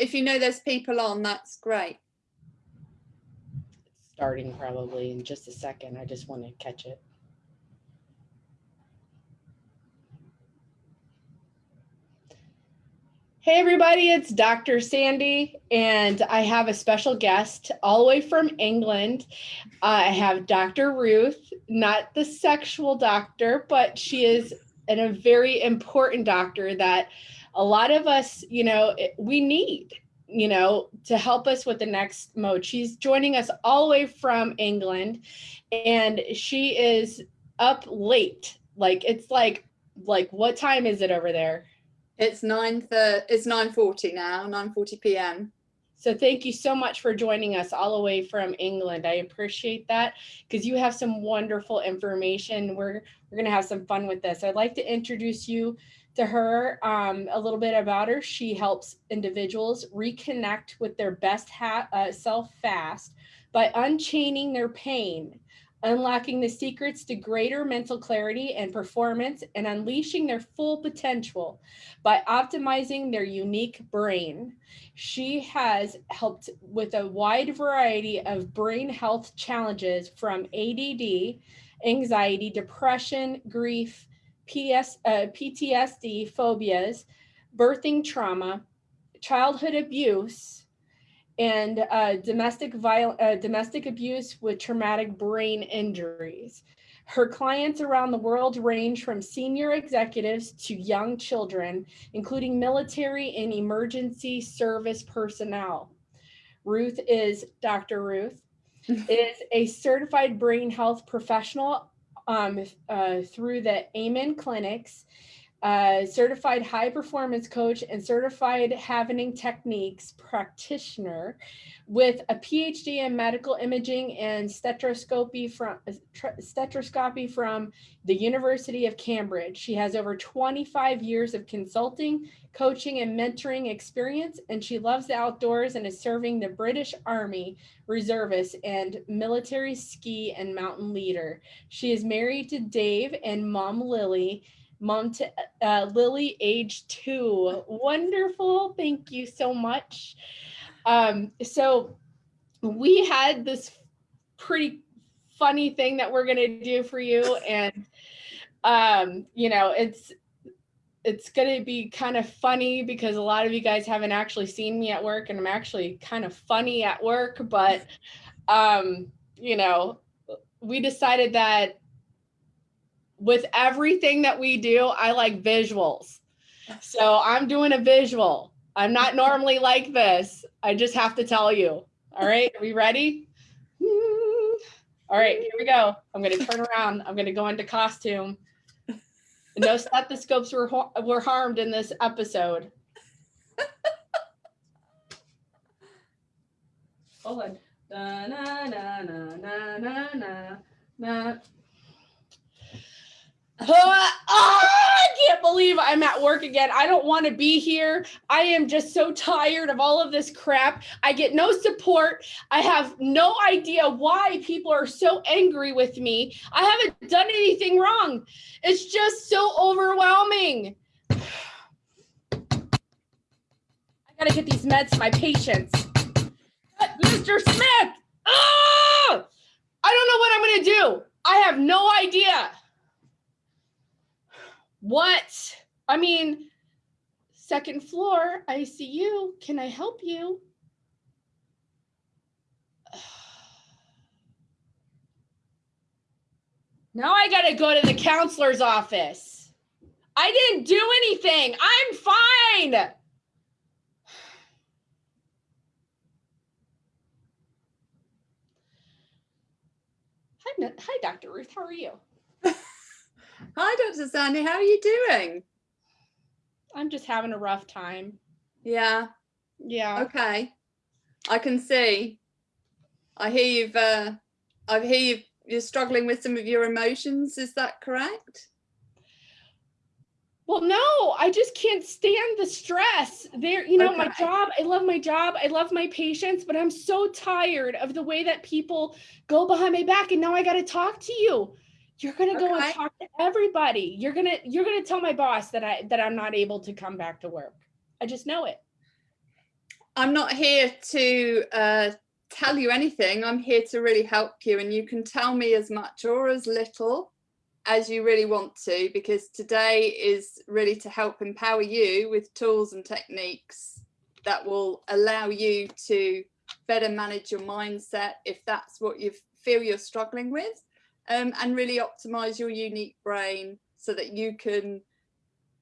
if you know there's people on, that's great. Starting probably in just a second. I just want to catch it. Hey everybody, it's Dr. Sandy and I have a special guest all the way from England. I have Dr. Ruth, not the sexual doctor, but she is an, a very important doctor that a lot of us, you know, eh, we need, you know, to help us with the next mode. She's joining us all the way from England and she is up late. Like it's like, like what time is it over there? It's nine thirty. It's nine forty now. Nine forty p.m. So thank you so much for joining us all the way from England. I appreciate that because you have some wonderful information. We're we're gonna have some fun with this. I'd like to introduce you to her um, a little bit about her. She helps individuals reconnect with their best uh, self fast by unchaining their pain unlocking the secrets to greater mental clarity and performance and unleashing their full potential by optimizing their unique brain. She has helped with a wide variety of brain health challenges from ADD, anxiety, depression, grief, PS, uh, PTSD, phobias, birthing trauma, childhood abuse, and uh, domestic viol uh, domestic abuse with traumatic brain injuries. Her clients around the world range from senior executives to young children, including military and emergency service personnel. Ruth is Dr. Ruth, is a certified brain health professional um, uh, through the Amen Clinics uh, certified high performance coach and certified Havening techniques practitioner with a PhD in medical imaging and stereoscopy from stereoscopy from the University of Cambridge. She has over 25 years of consulting, coaching, and mentoring experience, and she loves the outdoors and is serving the British Army reservist and military ski and mountain leader. She is married to Dave and mom Lily mom to uh, Lily, age two. Wonderful. Thank you so much. Um, so we had this pretty funny thing that we're going to do for you. And, um, you know, it's, it's going to be kind of funny because a lot of you guys haven't actually seen me at work and I'm actually kind of funny at work, but, um, you know, we decided that with everything that we do, I like visuals. So I'm doing a visual. I'm not normally like this. I just have to tell you. All right, are we ready? All right, here we go. I'm gonna turn around. I'm gonna go into costume. No stethoscopes were, were harmed in this episode. Hold on. Na, na, na, na, na, na, na. oh, I can't believe I'm at work again. I don't want to be here. I am just so tired of all of this crap. I get no support. I have no idea why people are so angry with me. I haven't done anything wrong. It's just so overwhelming. I got to get these meds to my patients. Mr. Smith! Oh! I don't know what I'm going to do. I have no idea. What? I mean, second floor, ICU. Can I help you? Now I got to go to the counselor's office. I didn't do anything. I'm fine. Hi, Dr. Ruth. How are you? Hi, Dr. Sandy. How are you doing? I'm just having a rough time. Yeah. Yeah. Okay. I can see. I hear you've. Uh, I hear you. You're struggling with some of your emotions. Is that correct? Well, no, I just can't stand the stress. There, you know, okay. my job, I love my job. I love my patients, but I'm so tired of the way that people go behind my back and now I got to talk to you you're gonna go and talk to everybody. You're gonna you're gonna tell my boss that i that i'm not able to come back to work. I just know it. I'm not here to uh, tell you anything. I'm here to really help you and you can tell me as much or as little as you really want to because today is really to help empower you with tools and techniques that will allow you to better manage your mindset if that's what you feel you're struggling with um, and really optimize your unique brain so that you can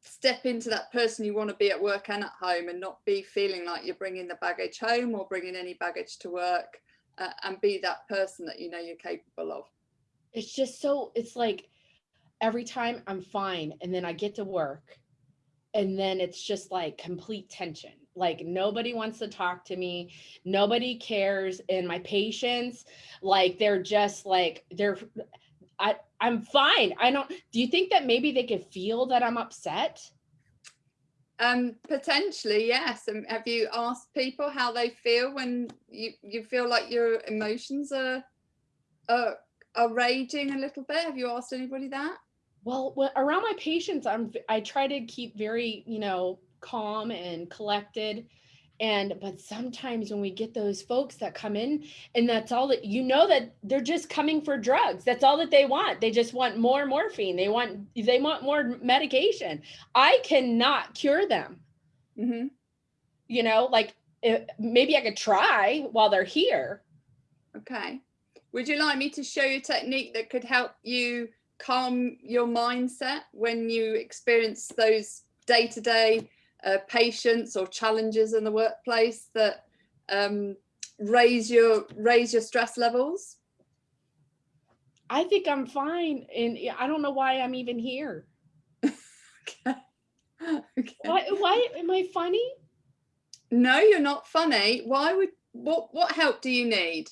step into that person you want to be at work and at home and not be feeling like you're bringing the baggage home or bringing any baggage to work uh, and be that person that you know you're capable of. It's just so, it's like every time I'm fine and then I get to work and then it's just like complete tension. Like nobody wants to talk to me. Nobody cares. And my patients, like they're just like, they're, I, I'm fine. I don't, do you think that maybe they could feel that I'm upset? Um, potentially, yes. And have you asked people how they feel when you, you feel like your emotions are, are, are raging a little bit? Have you asked anybody that? Well, when, around my patients, I'm, I try to keep very, you know, calm and collected. And but sometimes when we get those folks that come in and that's all that you know that they're just coming for drugs. That's all that they want. They just want more morphine. They want they want more medication. I cannot cure them. Mm-hmm. you know like eh, maybe i could try while they're here. Okay. Would you like me to show you a technique that could help you calm your mindset when you experience those day-to-day uh, patients or challenges in the workplace that um, raise your raise your stress levels? i think i'm fine and i don't know why i'm even here Okay. okay. why why am i funny No, you're not funny. Why would what what help do you need?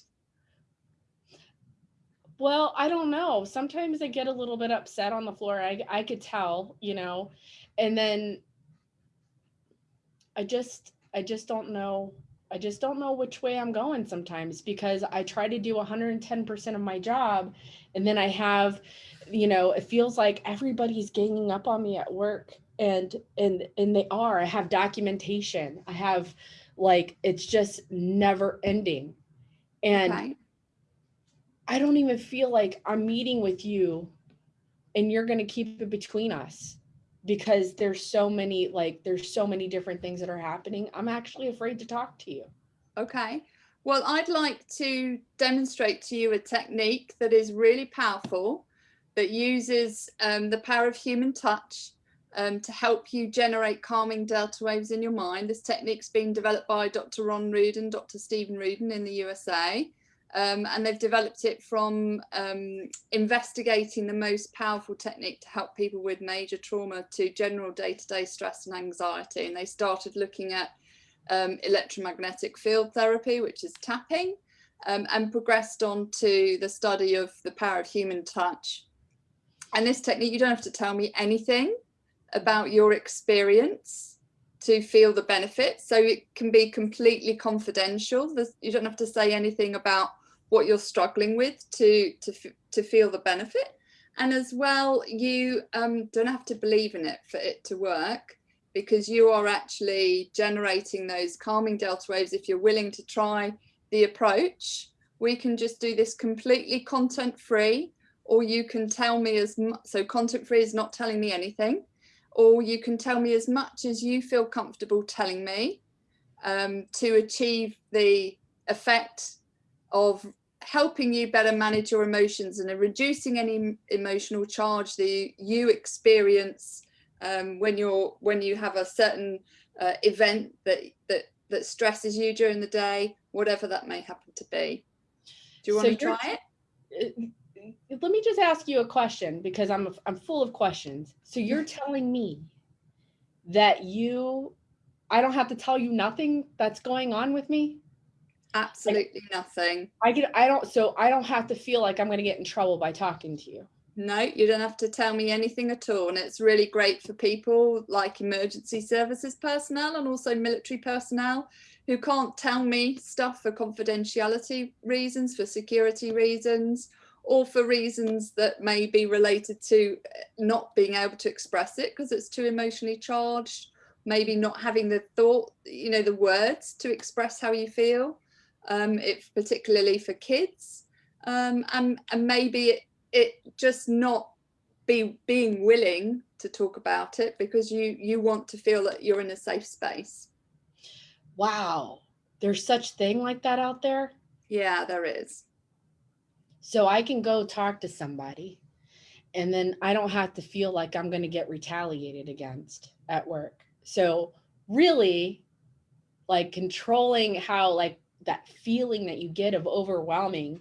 Well, I don't know. Sometimes I get a little bit upset on the floor. I I could tell, you know, and then I just I just don't know. I just don't know which way I'm going sometimes because I try to do 110% of my job and then I have, you know, it feels like everybody's ganging up on me at work and and and they are. I have documentation. I have like it's just never ending. And Okay. I don't even feel like I'm meeting with you and you're going to keep it between us because there's so many like there's so many different things that are happening. I'm actually afraid to talk to you. Okay. Well, I'd like to demonstrate to you a technique that is really powerful, that uses um, the power of human touch um, to help you generate calming delta waves in your mind. This technique's been developed by Dr. Ron Ruden, Dr. Steven Ruden in the USA. Um, and they've developed it from um, investigating the most powerful technique to help people with major trauma to general day-to-day stress and anxiety. And they started looking at um, electromagnetic field therapy, which is tapping, um, and progressed on to the study of the power of human touch. And this technique, you don't have to tell me anything about your experience to feel the benefits. So it can be completely confidential. You don't have to say anything about what you're struggling with to, to, to feel the benefit. And as well, you um, don't have to believe in it for it to work because you are actually generating those calming delta waves. If you're willing to try the approach, we can just do this completely content free, or you can tell me as. So content free is not telling me anything, or you can tell me as much as you feel comfortable telling me um, to achieve the effect of helping you better manage your emotions and reducing any emotional charge that you experience um, when you're when you have a certain uh, event that that that stresses you during the day, whatever that may happen to be. Do you So want to try it? Uh, Let me just ask you a question because I'm I'm full of questions. So you're telling me that you I don't have to tell you nothing that's going on with me? Absolutely nothing. I get I don't so I don't have to feel like I'm going to get in trouble by talking to you. No, you don't have to tell me anything at all. And it's really great for people like emergency services personnel and also military personnel who can't tell me stuff for confidentiality reasons, for security reasons, or for reasons that may be related to uh, not being able to express it because it's too emotionally charged maybe not having the thought, you know, the words to express how you feel, um, if particularly for kids, um, and, and maybe it, it just not be being willing to talk about it because you you want to feel that you're in a safe space. Wow, there's such thing like that out there. Yeah, there is. So I can go talk to somebody and then I don't have to feel like I'm going to get retaliated against at work. So really like controlling how like that feeling that you get of overwhelming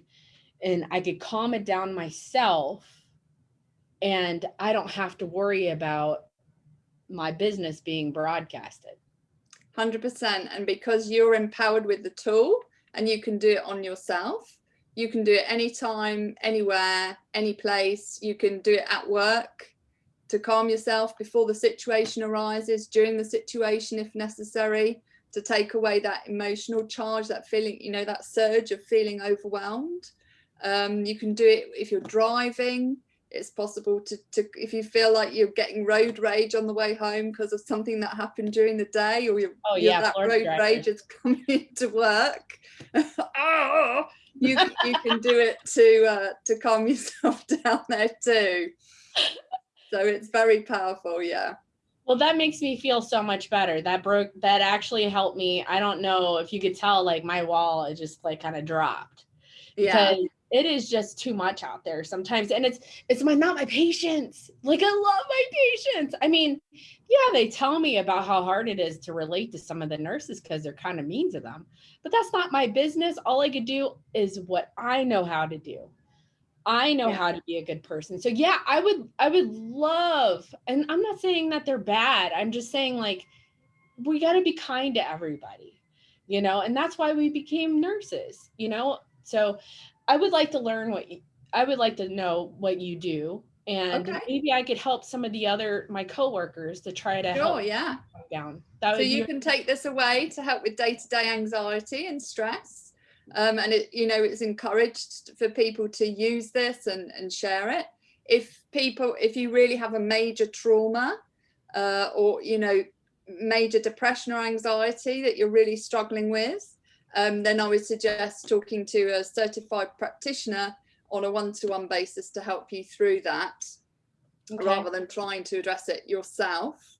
and I could calm it down myself and I don't have to worry about my business being broadcasted. 100% and because you're empowered with the tool and you can do it on yourself you can do it anytime anywhere any place you can do it at work to calm yourself before the situation arises during the situation if necessary to take away that emotional charge that feeling you know that surge of feeling overwhelmed. Um, you can do it if you're driving. It's possible to, to if you feel like you're getting road rage on the way home because of something that happened during the day or you're, oh, yeah, that road driver. rage is coming to work. Oh, you, you can do it to uh, to calm yourself down there too. So it's very powerful yeah well that makes me feel so much better. That broke that actually helped me. I don't know if you could tell like my wall it just like kind of dropped. Yeah. It is just too much out there sometimes and it's it's my not my patients like i love my patients i mean yeah they tell me about how hard it is to relate to some of the nurses because they're kind of mean to them but that's not my business. All i could do is what i know how to do i know yeah. how to be a good person so yeah i would i would love and i'm not saying that they're bad i'm just saying like we got to be kind to everybody you know and that's why we became nurses you know so I would like to learn what you, I would like to know what you do. And okay. maybe I could help some of the other my coworkers to try to sure, help yeah. down. That so you can take this away to help with day-to-day anxiety and stress. Um, and it, you know, it's encouraged for people to use this and, and share it. If people, if you really have a major trauma uh, or, you know, major depression or anxiety that you're really struggling with, um, then I would suggest talking to a certified practitioner on a one-to-one -one basis to help you through that okay. rather than trying to address it yourself.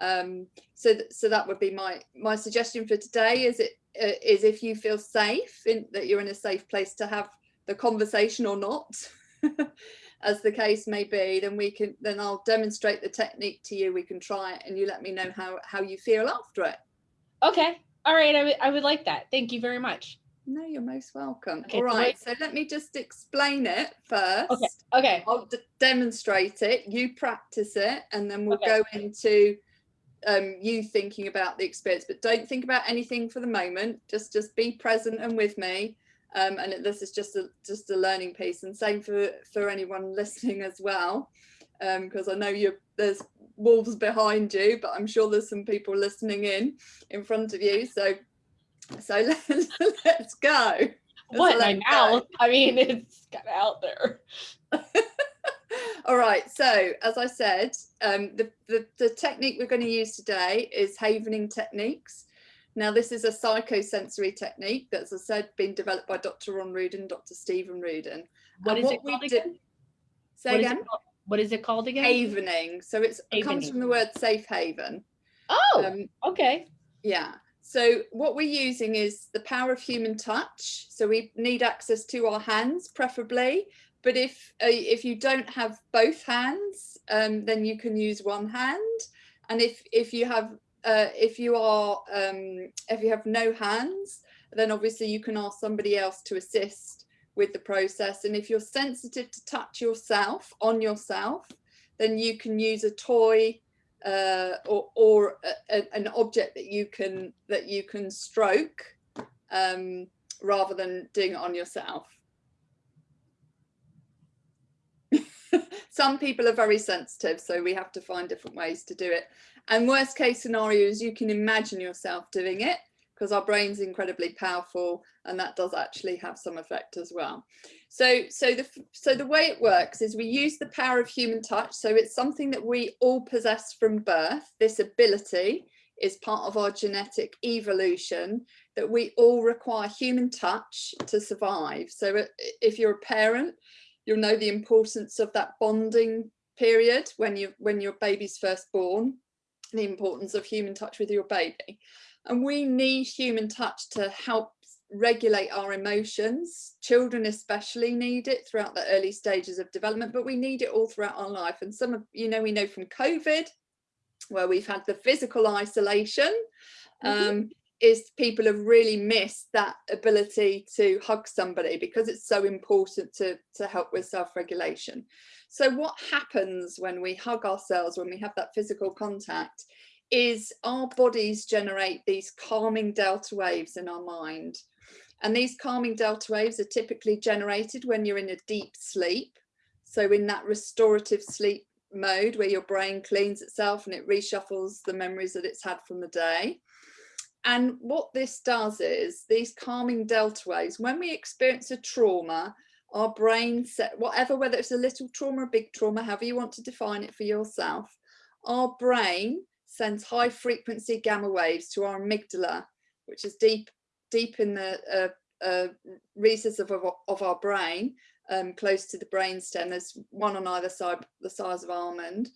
Um, so, th so that would be my my suggestion for today. Is it Uh, is if you feel safe in that you're in a safe place to have the conversation or not, as the case may be, then we can then I'll demonstrate the technique to you. We can try it, and you let me know how how you feel after it. Okay, all right, I, I would like that. Thank you very much. No, you're most welcome. Okay, All right, so, so let me just explain it first. Okay. Okay. I'll demonstrate it. You practice it, and then we'll okay. go into um, you thinking about the experience. But don't think about anything for the moment. Just just be present and with me. Um, and this is just a just a learning piece. And same for for anyone listening as well, because um, I know you there's wolves behind you, but I'm sure there's some people listening in in front of you. So, so let's, let's go. What my mouth? I mean, it's kind of out there. All right. So, as I said, um, the, the the technique we're going to use today is havening techniques. Now, this is a psychosensory technique that's, as I said, been developed by Dr. Ron Ruden, Dr. Steven Ruden. What and is what it called again? Say what again what is it called again? Havening. So it's, it comes from the word safe haven. Oh, um, okay. Yeah. So what we're using is the power of human touch. So we need access to our hands, preferably. But if uh, if you don't have both hands, um, then you can use one hand. And if if you have uh, if you are um, if you have no hands, then obviously you can ask somebody else to assist with the process. And if you're sensitive to touch yourself on yourself, then you can use a toy uh, or, or a, an object that you can that you can stroke um, rather than doing it on yourself. Some people are very sensitive, so we have to find different ways to do it. And worst case scenario is you can imagine yourself doing it because our brain's incredibly powerful and that does actually have some effect as well. So, so the so the way it works is we use the power of human touch. So it's something that we all possess from birth, this ability. is part of our genetic evolution that we all require human touch to survive. So uh, if you're a parent, you'll know the importance of that bonding period when you when your baby's first born, the importance of human touch with your baby. And we need human touch to help regulate our emotions. Children especially need it throughout the early stages of development, but we need it all throughout our life. And some of, you know, we know from COVID, where we've had the physical isolation, mm -hmm. Is people have really missed that ability to hug somebody because it's so important to, to help with self-regulation. So what happens when we hug ourselves, when we have that physical contact, is our bodies generate these calming delta waves in our mind. And these calming delta waves are typically generated when you're in a deep sleep. So in that restorative sleep mode where your brain cleans itself and it reshuffles the memories that it's had from the day. And what this does is these calming delta waves, when we experience a trauma, our brain set, whatever, whether it's a little trauma, a big trauma, however you want to define it for yourself, our brain sends high frequency gamma waves to our amygdala, which is deep, deep in the uh, uh, recesses of, of our brain, um, close to the brainstem. There's one on either side, the size of almond.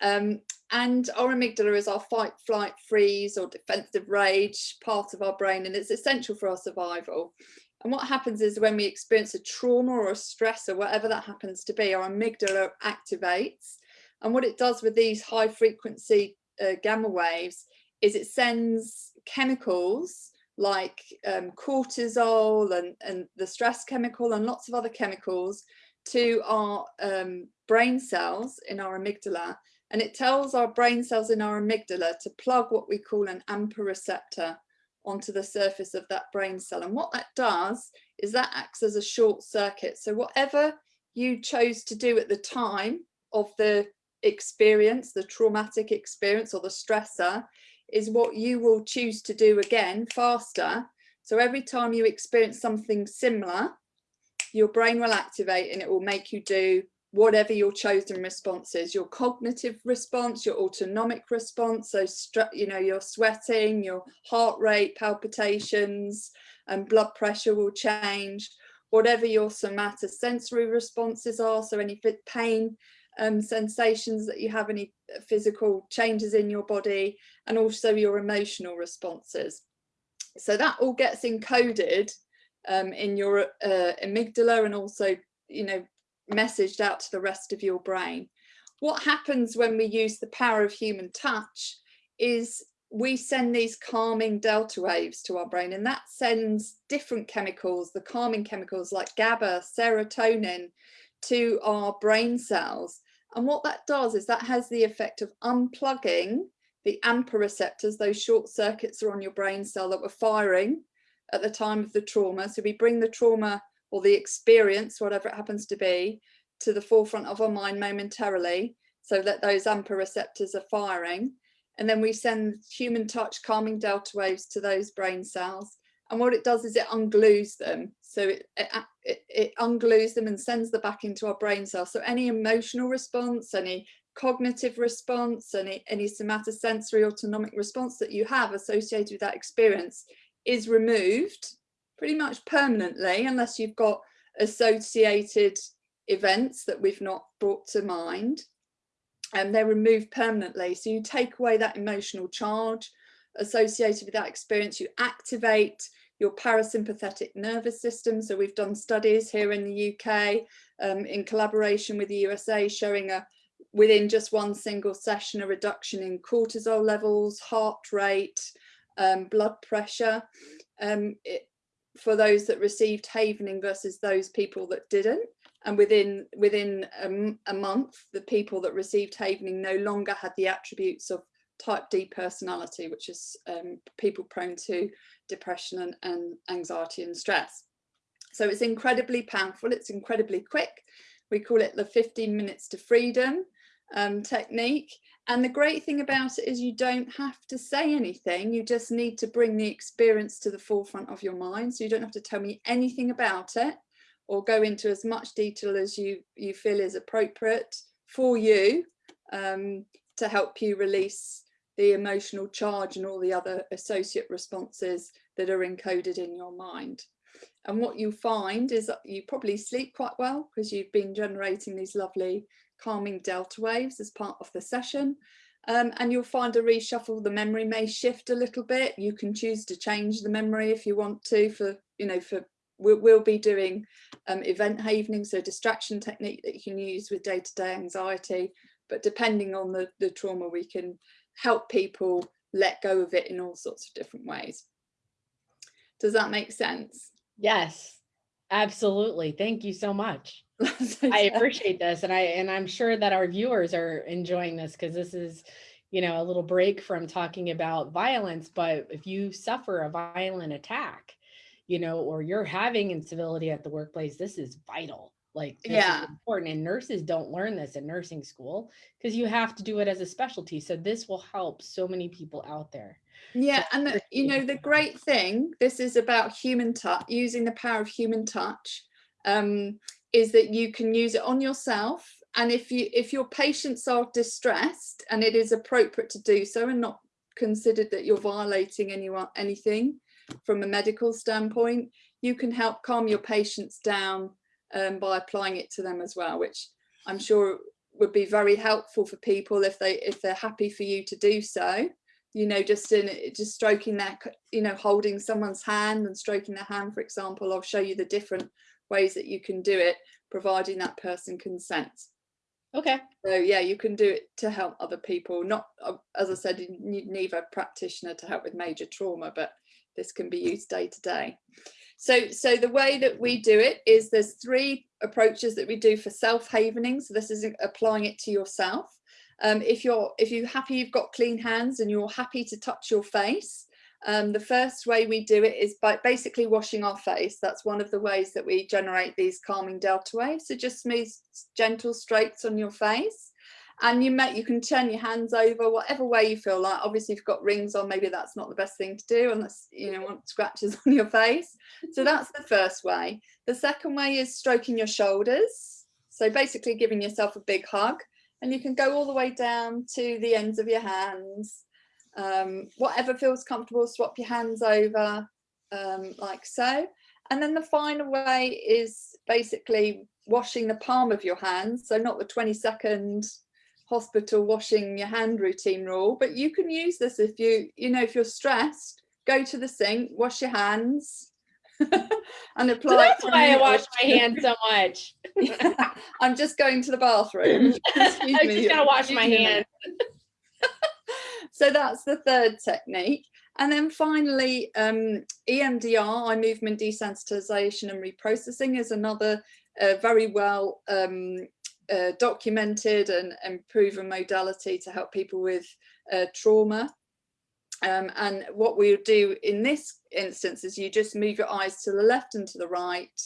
Um, and our amygdala is our fight, flight, freeze or defensive rage part of our brain and it's essential for our survival. And what happens is when we experience a trauma or a stress or whatever that happens to be, our amygdala activates. And what it does with these high frequency uh, gamma waves is it sends chemicals like um, cortisol and, and the stress chemical and lots of other chemicals to our um, brain cells in our amygdala and it tells our brain cells in our amygdala to plug what we call an AMPA receptor onto the surface of that brain cell. And what that does is that acts as a short circuit. So whatever you chose to do at the time of the experience, the traumatic experience or the stressor, is what you will choose to do again faster. So every time you experience something similar, your brain will activate and it will make you do whatever your chosen response is, your cognitive response, your autonomic response, so you know, you're sweating, your heart rate, palpitations, and blood pressure will change, whatever your somatosensory responses are, so any pain um, sensations that you have, any physical changes in your body, and also your emotional responses. So that all gets encoded um, in your uh, amygdala and also, you know, messaged out to the rest of your brain. What happens when we use the power of human touch is we send these calming delta waves to our brain and that sends different chemicals, the calming chemicals like GABA, serotonin to our brain cells. And what that does is that has the effect of unplugging the AMPA receptors, those short circuits are on your brain cell that were firing at the time of the trauma. So we bring the trauma or the experience, whatever it happens to be, to the forefront of our mind momentarily so that those AMPA receptors are firing. And then we send human touch calming delta waves to those brain cells. And what it does is it unglues them. So it, it, it unglues them and sends them back into our brain cells. So any emotional response, any cognitive response, any, any somatosensory autonomic response that you have associated with that experience is removed pretty much permanently, unless you've got associated events that we've not brought to mind. And they're removed permanently. So you take away that emotional charge associated with that experience, you activate your parasympathetic nervous system. So we've done studies here in the UK um, in collaboration with the USA showing a within just one single session a reduction in cortisol levels, heart rate, um, blood pressure. Um, it, for those that received havening versus those people that didn't. And within within a, a month, the people that received havening no longer had the attributes of type D personality, which is um, people prone to depression and, and anxiety and stress. So it's incredibly powerful, it's incredibly quick. We call it the 15 minutes to freedom um, technique. And the great thing about it is you don't have to say anything. You just need to bring the experience to the forefront of your mind. So you don't have to tell me anything about it or go into as much detail as you, you feel is appropriate for you um, to help you release the emotional charge and all the other associate responses that are encoded in your mind. And what you find is that you probably sleep quite well because you've been generating these lovely calming delta waves as part of the session. Um, and you'll find a reshuffle, the memory may shift a little bit. You can choose to change the memory if you want to for, you know, for we'll, we'll be doing um, event havening, so distraction technique that you can use with day-to-day -day anxiety. But depending on the, the trauma, we can help people let go of it in all sorts of different ways. Does that make sense? Yes, absolutely. Thank you so much. I appreciate this. And I, and I'm sure that our viewers are enjoying this because this is, you know, a little break from talking about violence. But if you suffer a violent attack, you know, or you're having incivility at the workplace, this is vital. Like yeah, important. And nurses don't learn this in nursing school because you have to do it as a specialty. So this will help so many people out there. Yeah, and the, you know, the great thing, this is about human touch, using the power of human touch, um, is that you can use it on yourself. And if you if your patients are distressed and it is appropriate to do so and not considered that you're violating anyone anything from a medical standpoint, you can help calm your patients down um, by applying it to them as well, which I'm sure would be very helpful for people if they if they're happy for you to do so you know, just in just stroking that, you know, holding someone's hand and stroking their hand, for example, I'll show you the different ways that you can do it, providing that person consents. Okay. So yeah, you can do it to help other people. Not, uh, as I said, you need a practitioner to help with major trauma, but this can be used day to day. So, so the way that we do it is there's three approaches that we do for self-havening. So this is applying it to yourself. Um, if you're if you're happy you've got clean hands and you're happy to touch your face, um, the first way we do it is by basically washing our face. That's one of the ways that we generate these calming delta waves. So just smooth, gentle strokes on your face. And you may, you can turn your hands over whatever way you feel like. Obviously, if you've got rings on, maybe that's not the best thing to do unless you know want scratches on your face. So that's the first way. The second way is stroking your shoulders. So basically giving yourself a big hug and you can go all the way down to the ends of your hands. Um, whatever feels comfortable, swap your hands over um, like so. And then the final way is basically washing the palm of your hands. So not the 20 second hospital washing your hand routine rule, but you can use this if you, you know, if you're stressed, go to the sink, wash your hands, and apply. So that's why I wash my hands so much. I'm just going to the bathroom. Excuse I'm just gonna wash my hands. so that's the third technique. And then finally, um, EMDR, eye movement desensitization and reprocessing is another uh, very well um, uh, documented and, and proven modality to help people with uh, trauma. Um, and what we'll do in this instance is you just move your eyes to the left and to the right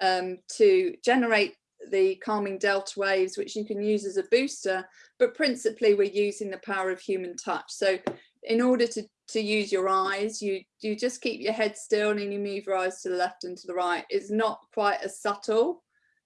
um, to generate the calming delta waves, which you can use as a booster, but principally we're using the power of human touch. So in order to, to use your eyes, you, you just keep your head still and you move your eyes to the left and to the right. It's not quite as subtle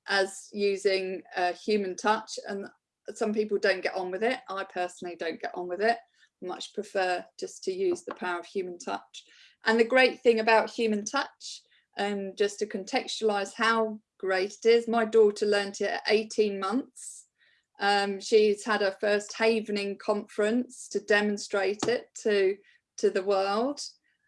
as using uh, human touch and some people don't get on with it. I personally don't get on with it much prefer just to use the power of human touch. And the great thing about human touch, um, just to contextualize how great it is, my daughter learned it at 18 months. Um, she's had her first Havening conference to demonstrate it to, to the world.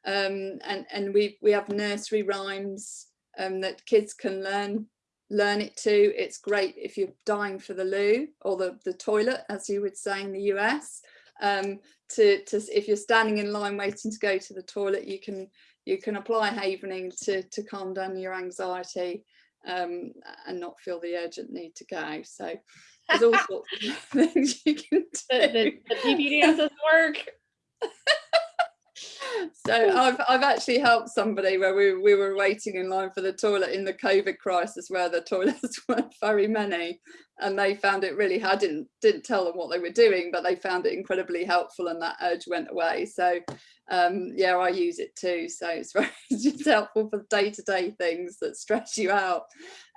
Um, and and we, we have nursery rhymes um, that kids can learn learn it to. It's great if you're dying for the loo or the, the toilet, as you would say in the US um, to, to if you're standing in line waiting to go to the toilet, you can you can apply havening to, to calm down your anxiety um, and not feel the urgent need to go. So there's all sorts of things you can do. The, the, the PP dances work. so I've, I've actually helped somebody where we, we were waiting in line for the toilet in the COVID crisis where the toilets weren't very many. And they found it really I didn't didn't tell them what they were doing but they found it incredibly helpful and that urge went away. So um, yeah I use it too. So it's very it's helpful for day-to-day -day things that stress you out.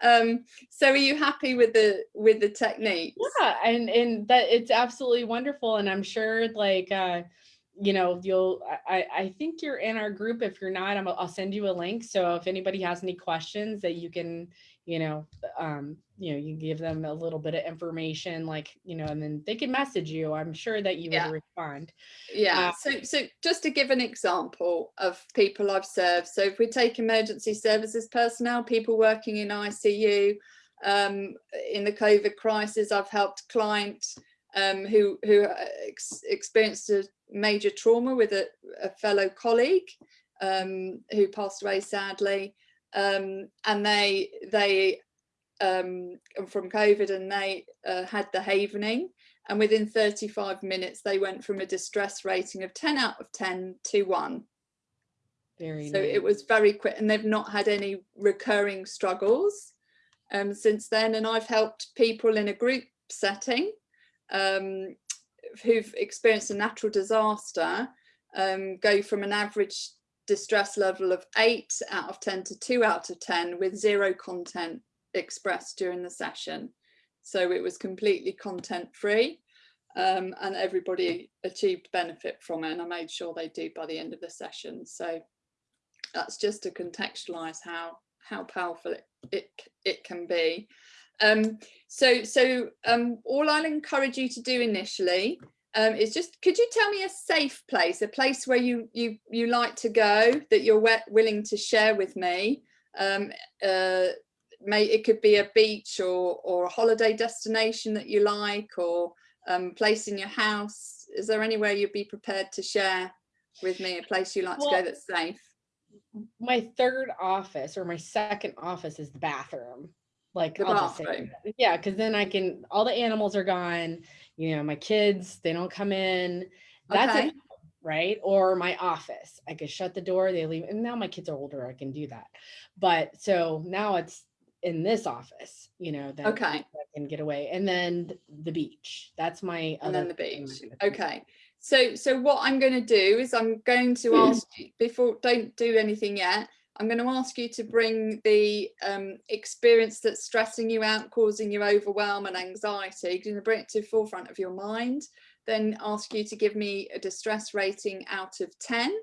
Um, so are you happy with the with the technique yeah and and that it's absolutely wonderful. And I'm sure like uh you know, you'll, I, I think you're in our group. If you're not, I'm, I'll send you a link. So if anybody has any questions that you can, you know, um, you know, you give them a little bit of information, like, you know, and then they can message you. I'm sure that you yeah. would respond. Yeah. Uh, so, so just to give an example of people I've served. So if we take emergency services personnel, people working in ICU, um, in the COVID crisis, I've helped clients um, who, who uh, ex experienced a major trauma with a, a fellow colleague um, who passed away sadly. Um, and they, they um, from COVID and they uh, had the havening and within 35 minutes they went from a distress rating of 10 out of 10 to 1. Very so nice. it was very quick and they've not had any recurring struggles um, since then and I've helped people in a group setting um, who've experienced a natural disaster um, go from an average distress level of 8 out of 10 to 2 out of 10 with zero content expressed during the session. So it was completely content free um, and everybody achieved benefit from it and I made sure they do by the end of the session. So that's just to contextualize how how powerful it, it, it can be. Um, so so um, all I'll encourage you to do initially um, is just, could you tell me a safe place, a place where you you you like to go that you're willing to share with me? Um, uh, may it could be a beach or or a holiday destination that you like or um, place in your house. Is there anywhere you'd be prepared to share with me, a place you like well, to go that's safe? My third office or my second office is the bathroom like the I'll bathroom. yeah because then i can all the animals are gone you know my kids they don't come in. That's okay. it right? Or my office i could shut the door they leave and now my kids are older i can do that. But so now it's in this office you know that okay. I can get away and then the beach that's my and then the beach okay. So so what i'm going to do is i'm going to ask you before don't do anything yet I'm going to ask you to bring the um, experience that's stressing you out, causing you overwhelm and anxiety, you're going to bring it to the forefront of your mind, then ask you to give me a distress rating out of 10.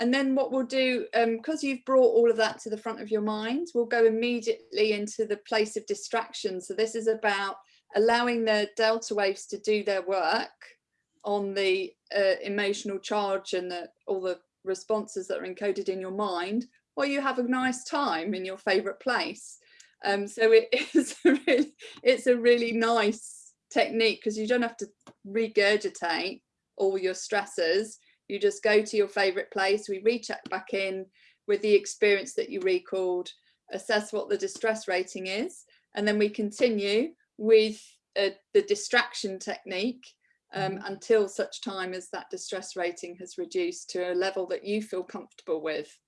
And then what we'll do, because um, you've brought all of that to the front of your mind, we'll go immediately into the place of distraction. So this is about allowing the delta waves to do their work on the uh, emotional charge and the, all the responses that are encoded in your mind or you have a nice time in your favorite place. Um, so it is a really, it's a really nice technique because you don't have to regurgitate all your stresses. You just go to your favorite place. We recheck back in with the experience that you recalled, assess what the distress rating is, and then we continue with uh, the distraction technique um, mm -hmm. until such time as that distress rating has reduced to a level that you feel comfortable with.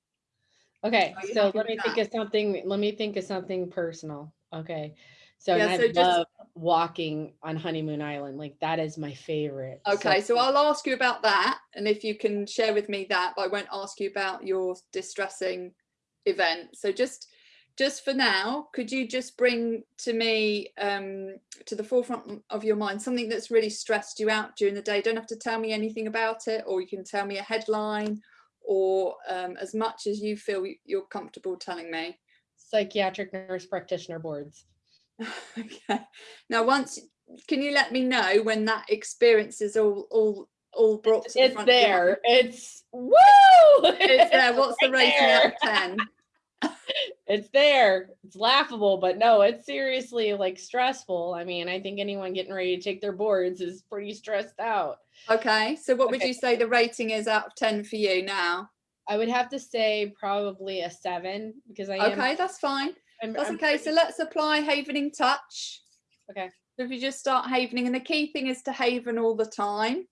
Okay, so let me think of something, let me think of something personal. Okay. So, yeah, I so love walking on Honeymoon Island. Like that is my favorite. Okay, so, so I'll ask you about that. And if you can share with me that, but I won't ask you about your distressing event. So just just for now, could you just bring to me um, to the forefront of your mind something that's really stressed you out during the day? Don't have to tell me anything about it, or you can tell me a headline or um, as much as you feel you're comfortable telling me? Psychiatric nurse practitioner boards. okay. Now, once, can you let me know when that experience is all all all brought to the it's front? There. It's woo! It's there. What's the rating out of 10? It's there. It's laughable, but no, it's seriously like stressful. I mean, I think anyone getting ready to take their boards is pretty stressed out. Okay, so what would you say the rating is out of 10 for you now? I would have to say probably a seven because I Okay, am, that's fine. I'm, that's I'm okay. Pretty... So let's apply havening touch. Okay. So if you just start havening, and the key thing is to haven all the time.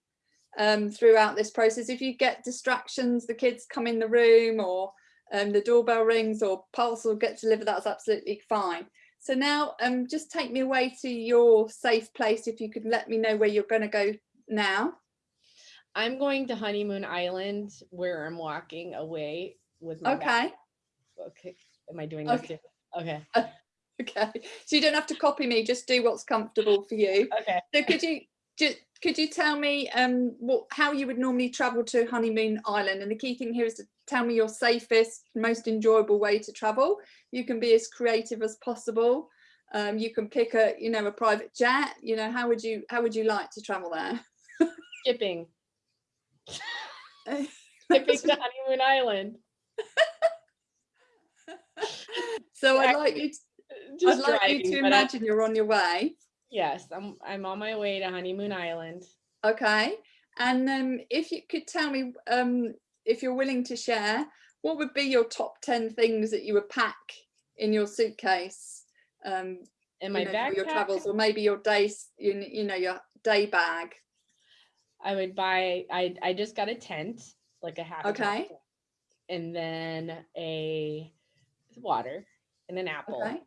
um, throughout this process. If you get distractions, the kids come in the room or um, the doorbell rings or parcel gets delivered, that's absolutely fine. So now um, just take me away to your safe place if you could let me know where you're going to go now. I'm going to Honeymoon Island where I'm walking away with my Okay. bag. Okay. Am I doing this Okay. too? Okay. Okay. So you don't have to copy me, just do what's comfortable for you. Okay. So could you just could you tell me um what how you would normally travel to honeymoon island? And the key thing here is to tell me your safest most enjoyable way to travel. You can be as creative as possible. Um you can pick a you know a private jet. You know how would you how would you like to travel there? Skipping. Skipping to Honeymoon Island. so i'd like you to, i'd like driving, you to but I- imagine you're on your way yes, I'm I'm on my way to Honeymoon Island. Okay. And um, if you could tell me, um, if you're willing to share, what would be your top 10 things that you would pack in your suitcase um, In you my know, for backpack, your travels or maybe your days, you, you know, your day bag. I would buy. I I just got a tent, like a half. Okay. tent, And then a water and an apple. Okay.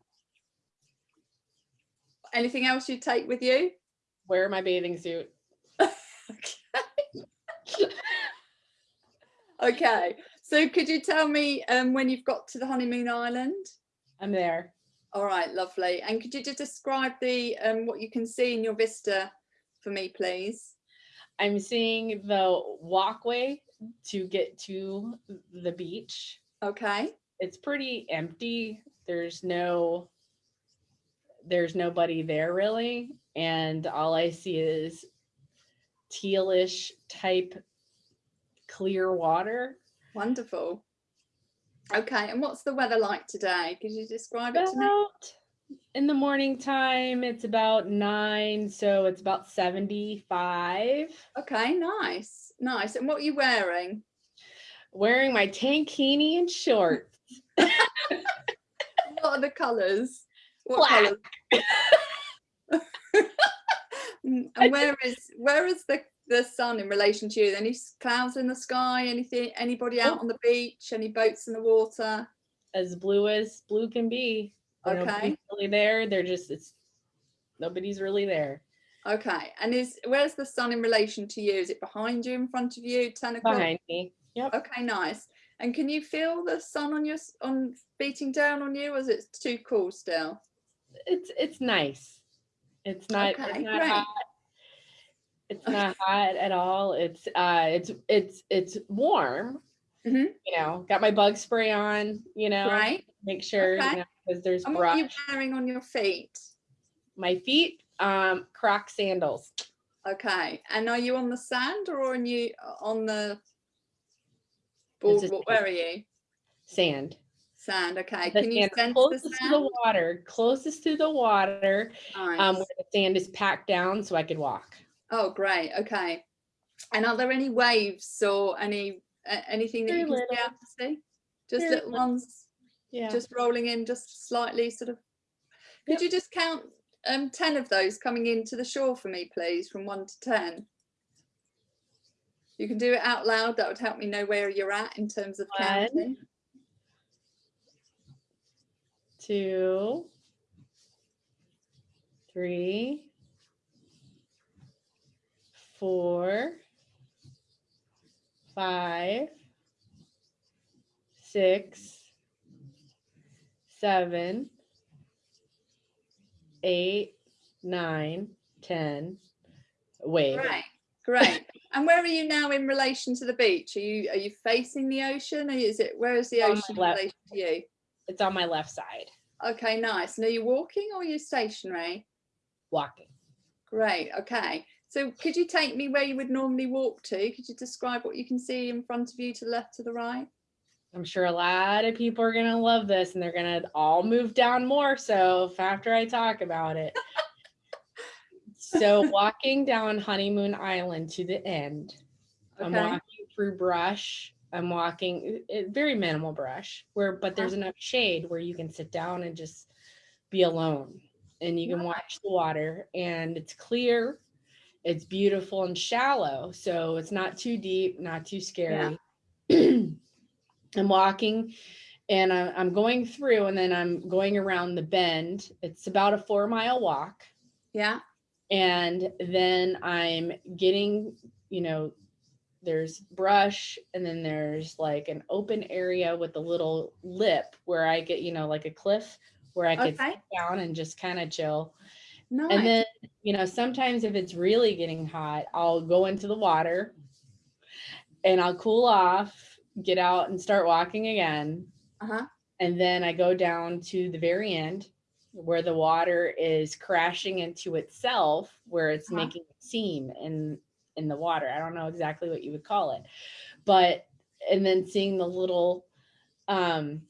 Anything else you'd take with you? Wear my bathing suit. okay. Okay. So could you tell me um, when you've got to the honeymoon island? I'm there. All right, lovely. And could you just describe the um, what you can see in your vista for me, please? I'm seeing the walkway to get to the beach. Okay. It's pretty empty. There's no there's nobody there really. And all I see is tealish type clear water. Wonderful. Okay, and what's the weather like today? Could you describe it to me? In the morning time, it's about nine, so it's about 75. Okay, nice, nice. And what are you wearing? Wearing my tankini and shorts. What are the colours? What Black. colours? Mm, and where is where is the the sun in relation to you? Any clouds in the sky? Anything? Anybody out Oh. on the beach? Any boats in the water? as blue as blue can be. Okay. nobody's really there. They're just it's nobody's really there. Okay, and is where's the sun in relation to you? Is it behind you, in front of you, ten o'clock? Behind me. Yep. Okay, nice. And can you feel the sun on your on beating down on you, or is it too cool still? It's it's nice. It's not Okay, it's not great. hot. It's not hot at all. It's uh it's it's it's warm. Mhm. You know, got my bug spray on, you know, Right. make sure Okay. you know because there's And what are you wearing on your feet? My feet, um, croc sandals. Okay. And are you on the sand or on you on the boardwalk? Where are you? Sand. Sand. Okay. The Can you sand sense the closest to the water, closest to the water, um, where the sand is packed down so I could walk. Oh, great. Okay. And are there any waves or any a- anything that Very you can see little. to see? Just Very little ones. Yeah. just rolling in just slightly sort of could Yep. you just count um 10 of those coming into the shore for me please from 1 to 10 you can do it out loud that would help me know where you're at in terms of One. counting two, three, four, five, six, seven, eight, nine, ten. Wave. great great and where are you now in relation to the beach are you are you facing the ocean or is it where is the my ocean in relation to you It's on my left side. Okay nice and are you walking or are you stationary Walking. Great. Okay. So could you take me where you would normally walk to? Could you describe what you can see in front of you to the left, to the right? I'm sure a lot of people are gonna love this and they're gonna all move down more so after I talk about it. so walking down Honeymoon Island to the end, I'm walking through brush. I'm walking it, very minimal brush where but there's uh-huh. enough shade where you can sit down and just be alone and you can uh-huh. watch the water and it's clear. it's beautiful and shallow. So it's not too deep, not too scary. I'm walking and I- I'm going through and then I'm going around the bend. It's about a four mile walk. Yeah. And then I'm getting, you know, there's brush and then there's like an open area with a little lip where I get, you know, like a cliff where I could Okay. sit down and just kind of chill. Nice. And then, you know, sometimes if it's really getting hot, I'll go into the water and I'll cool off, get out and start walking again. uh-huh. And then I go down to the very end where the water is crashing into itself, where it's Uh-huh. making a seam in in the water. I don't know exactly what you would call it. But and then seeing the little um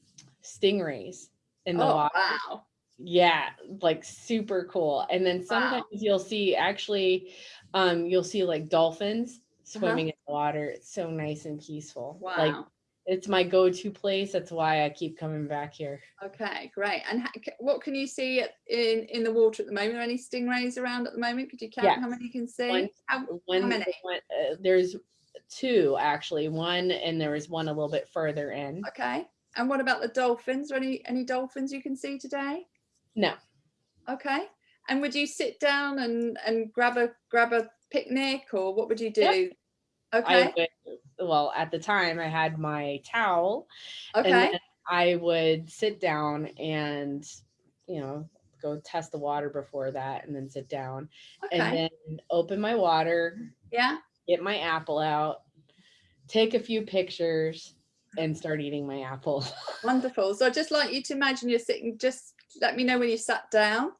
stingrays in the Oh, water. wow. Yeah, like super cool. And then Wow. sometimes you'll see actually um you'll see like dolphins Uh-huh. swimming in the water. It's so nice and peaceful. Wow. Like it's my go-to place. That's why I keep coming back here. Okay, great. And ha- what can you see in in the water at the moment? Are any stingrays around at the moment? Could you count how many you can see? One- How, One, many? one- uh, there's two actually. One and there was one a little bit further in. okay. And what about the dolphins? Are any any dolphins you can see today? No, Okay. And would you sit down and and grab a grab a picnic or what would you do? Yep. Okay. I would. Well, at the time I had my towel, and okay. I would sit down and you know go test the water before that, and then sit down, Okay. and then open my water, yeah. get my apple out, take a few pictures, and start eating my apple. Wonderful. So I'd just like you to imagine you're sitting, just let me know when you sat down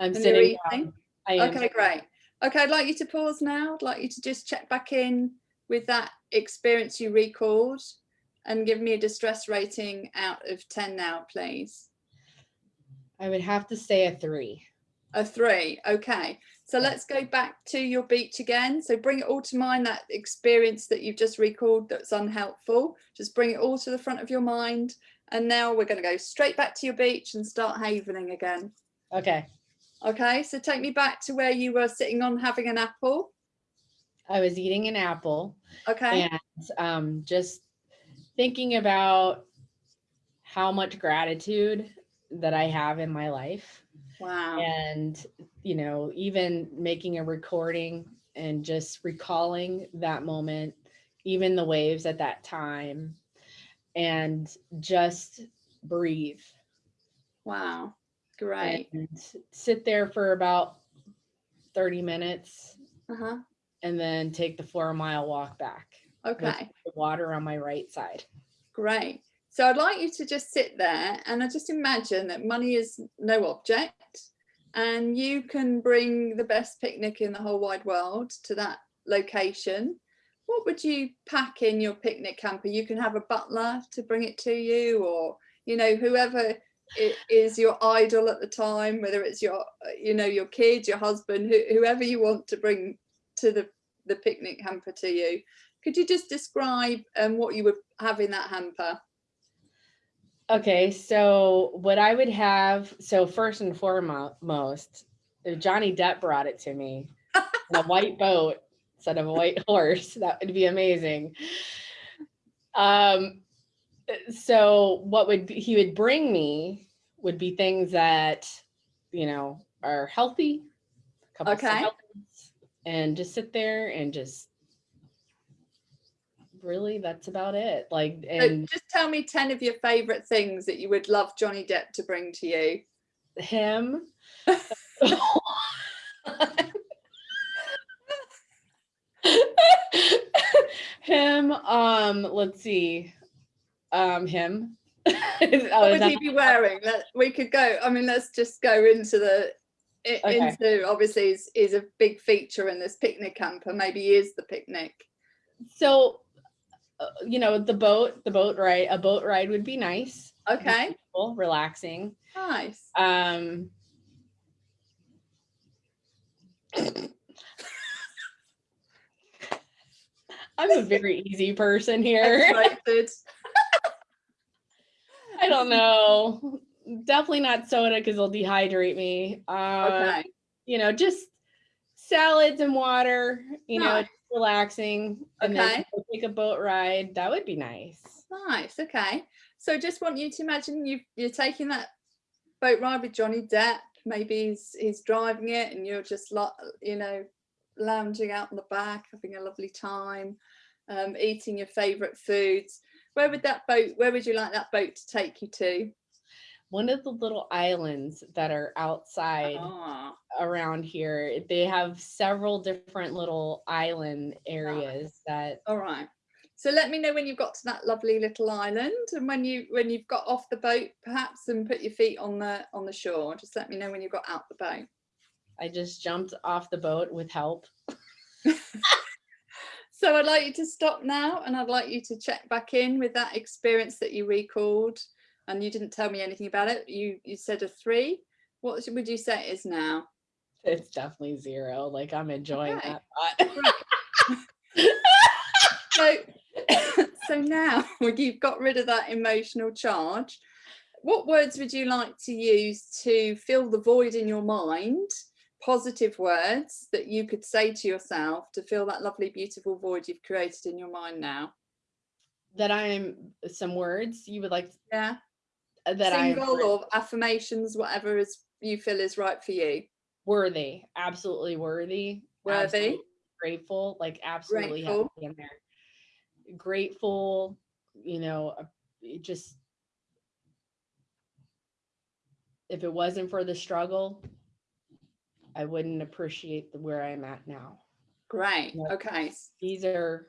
I'm sitting down. I am Okay, great. Okay, I'd like you to pause now. I'd like you to just check back in with that experience you recalled and give me a distress rating out of 10 now, please. I would have to say a three. A three. Okay. So let's go back to your beach again. So bring it all to mind, that experience that you've just recalled that's unhelpful. Just bring it all to the front of your mind. And now we're going to go straight back to your beach and start havening again. Okay. Okay. So take me back to where you were sitting on having an apple. I was eating an apple Okay. and um, just thinking about how much gratitude that I have in my life. Wow. And, you know, even making a recording and just recalling that moment, even the waves at that time, and just breathe Wow. Great. and sit there for about 30 minutes Uh-huh. And then take the four mile walk back. Okay. water on my right side. Great. So I'd like you to just sit there and I just imagine that money is no object and you can bring the best picnic in the whole wide world to that location. What would you pack in your picnic camper? You can have a butler to bring it to you or, you know, whoever is your idol at the time, whether it's your, you know, your kids, your husband, who, whoever you want to bring to the, the picnic hamper to you. Could you just describe um, what you would have in that hamper? Okay, so what I would have, so first and foremost, Johnny Depp brought it to me a white boat instead of a white horse. That would be amazing. Um, so what would be- he would bring me would be things that you know are healthy, a couple Okay. salads, and just sit there and just really that's about it. Like So just tell me 10 of your favorite things that you would love Johnny Depp to bring to you. him. him, um, let's see. Um, him. What would he be wearing? Let, we could go, I mean, let's just go into the, Okay. into obviously is, is a big feature in this picnic camper. Maybe is the picnic. so uh, you know, the boat, the boat ride, a boat ride would be nice. Okay, peaceful, relaxing. nice. Um I'm a very easy person here. I don't know. Definitely not soda because it'll dehydrate me. Uh, Okay, You know, just salads and water, you know, Nice. just relaxing, and Okay. then take a boat ride. That would be nice. Nice. Okay. So just want you to imagine you you're taking that boat ride with Johnny Depp. Maybe he's he's driving it, and you're just like you know lounging out on the back, having a lovely time, um, eating your favourite foods. Where would that boat? Where would you like that boat to take you to? One of the little islands that are outside Ah, around here, they have several different little island areas that all right. So let me know when you've got to that lovely little island, and when you when you've got off the boat, perhaps, and put your feet on the on the shore. Just let me know when you've got out the boat. I just jumped off the boat with help. So I'd like you to stop now and I'd like you to check back in with that experience that you recalled and you didn't tell me anything about it. You you said a three. What would you say is now? It's definitely zero. Like I'm enjoying Okay. that. So so now when you've got rid of that emotional charge, what words would you like to use to fill the void in your mind? Positive words that you could say to yourself to fill that lovely, beautiful void you've created in your mind now. that I'm some words you would like Yeah. That I'm single or affirmations, whatever is you feel is right for you. worthy, absolutely worthy, Worthy. absolutely grateful, like absolutely Grateful. in there. Grateful, you know, uh, just if it wasn't for the struggle, I wouldn't appreciate the where I'm at now. Great. Okay. These are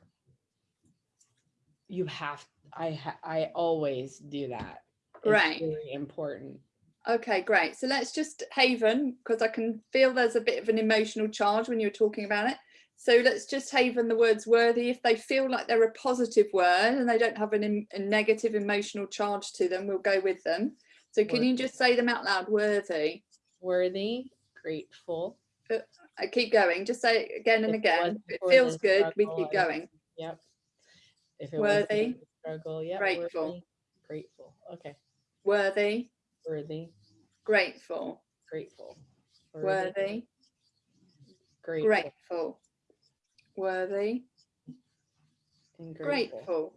you have I ha, I always do that. Great. very important. Okay, great. So let's just Haven, because I can feel there's a bit of an emotional charge when you're talking about it. So let's just Haven the words worthy. If they feel like they're a positive word and they don't have an, a negative emotional charge to them, we'll go with them. So can you just say them out loud? Worthy. Worthy, grateful. I keep going. Just say it again and If again. wasn't it feels good. We keep going. Yep. If it Worthy, struggle, yep. grateful. worthy, Grateful. Okay. Worthy, Worthy, grateful, grateful. worthy, grateful, grateful, worthy, and grateful. grateful.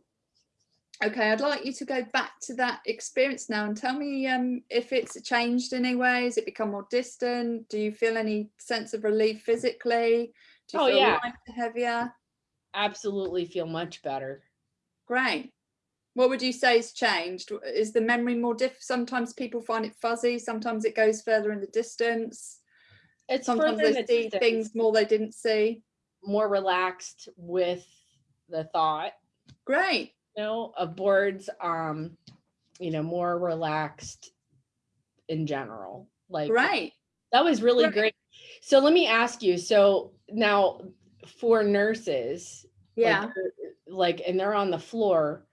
Okay, I'd like you to go back to that experience now and tell me um, if it's changed in any way. Has it become more distant? Do you feel any sense of relief physically? Do you Oh, feel yeah. heavier? Absolutely feel much better. Great. What would you say has changed? Is the memory more diff? Sometimes people find it fuzzy. Sometimes it goes further in the distance. It's Sometimes they the see distance, things more they didn't see. more relaxed with the thought, Great. you know, of boards, um, you know, more relaxed in general. Like right. That was really Right. great. So let me ask you. So now for nurses, Yeah. they're- like, and they're on the floor,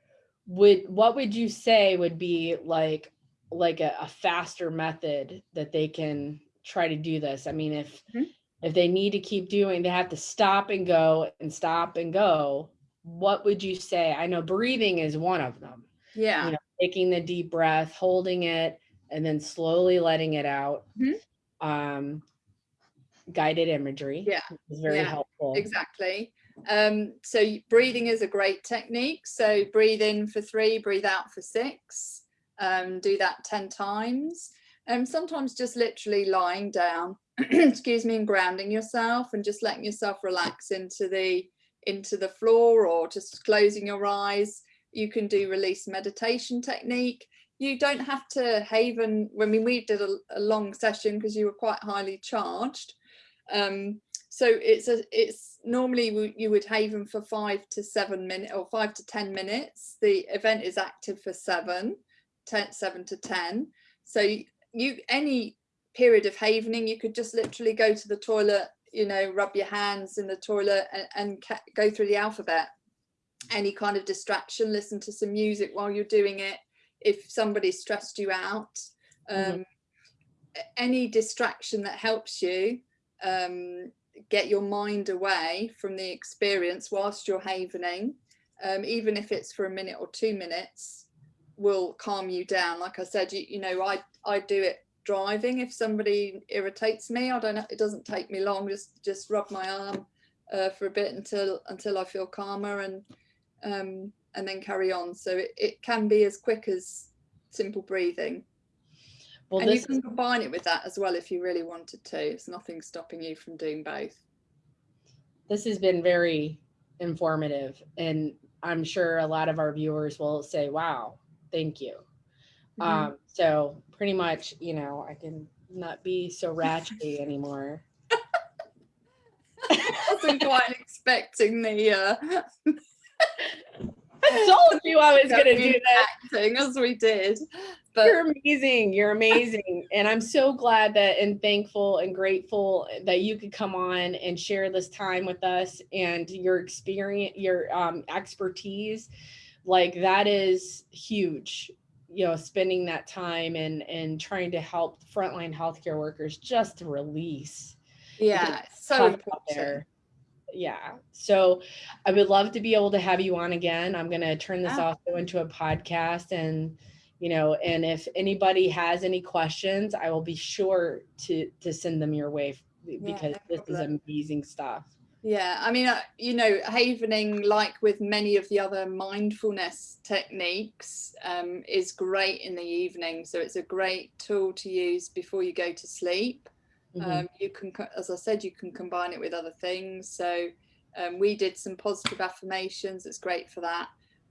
would what would you say would be like like a, a faster method that they can try to do this? I mean, if Mhm. if they need to keep doing, they have to stop and go and stop and go. What would you say? I know breathing is one of them Yeah. know, taking the deep breath, holding it, and then slowly letting it out. Mhm. Um, guided imagery Yeah, is very yeah, helpful. Exactly. Um, so breathing is a great technique. So breathe in for three, breathe out for six. Um, do that 10 times. Um, sometimes just literally lying down, excuse me, and grounding yourself and just letting yourself relax into the into the floor or just closing your eyes. You can do release meditation technique. You don't have to haven. I mean, we did a, a long session because you were quite highly charged. Um, so it's a it's normally you would haven for five to seven minutes or five to ten minutes. The event is active for seven, ten, seven to ten. So you any period of havening you could just literally go to the toilet you know rub your hands in the toilet and, and go through the alphabet. Any kind of distraction listen to some music while you're doing it. If somebody stressed you out um, Mhm. any distraction that helps you um, get your mind away from the experience whilst you're havening, um, even if it's for a minute or two minutes, will calm you down. Like I said, you, you know, I, I do it driving. If somebody irritates me, I don't. Know, it doesn't take me long. Just just rub my arm uh, for a bit until until I feel calmer and um, and then carry on. So it, it can be as quick as simple breathing. Well, and you can combine it with that as well if you really wanted to. It's nothing stopping you from doing both. This has been very informative and I'm sure a lot of our viewers will say, wow, thank you. Mm -hmm. Um, so pretty much, you know, I can not be so ratchety anymore. I wasn't quite expecting the uh told you I was going to do that. Acting as we did. But you're amazing. You're amazing. and I'm so glad that and thankful and grateful that you could come on and share this time with us and your experience, your um, expertise. Like that is huge you know spending that time and and trying to help frontline healthcare workers just to release yeah so important yeah so i would love to be able to have you on again i'm going to turn this also into a podcast and you know and if anybody has any questions i will be sure to to send them your way because yeah, this is amazing stuff. Yeah i mean uh, you know havening like with many of the other mindfulness techniques um, is great in the evening so it's a great tool to use before you go to sleep Mm -hmm. um, you can, as I said, you can combine it with other things. So um, we did some positive affirmations. It's great for that.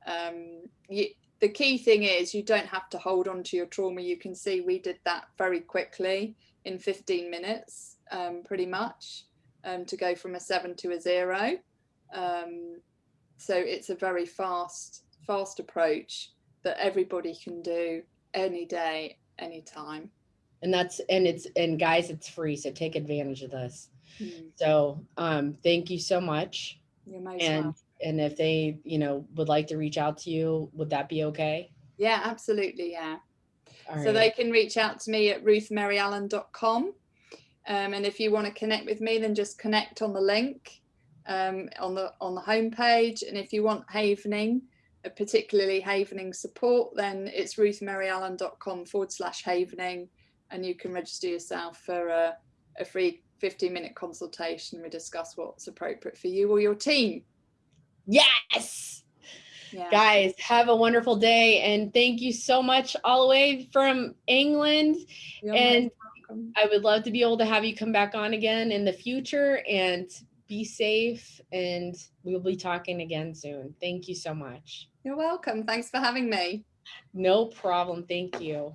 Um, you, the key thing is you don't have to hold on to your trauma. You can see we did that very quickly in 15 minutes, um, pretty much, um, to go from a seven to a zero. So it's a very fast, fast approach that everybody can do any day, anytime and that's and it's and guys it's free so take advantage of this. Mm. so um thank you so much. And and if they you know would like to reach out to you would that be okay? Yeah absolutely yeah. So they can reach out to me at ruthmaryallen.com um, and if you want to connect with me then just connect on the link um, on the on the homepage. And if you want havening uh, particularly havening support then it's ruthmaryallen.com forward slash havening and you can register yourself for a, a free 15 minute consultation. We discuss what's appropriate for you or your team. Yes. Yeah. Guys, have a wonderful day. And thank you so much all the way from England. You're and I would love to be able to have you come back on again in the future and be safe. And we'll be talking again soon. Thank you so much. You're welcome. Thanks for having me. No problem. Thank you.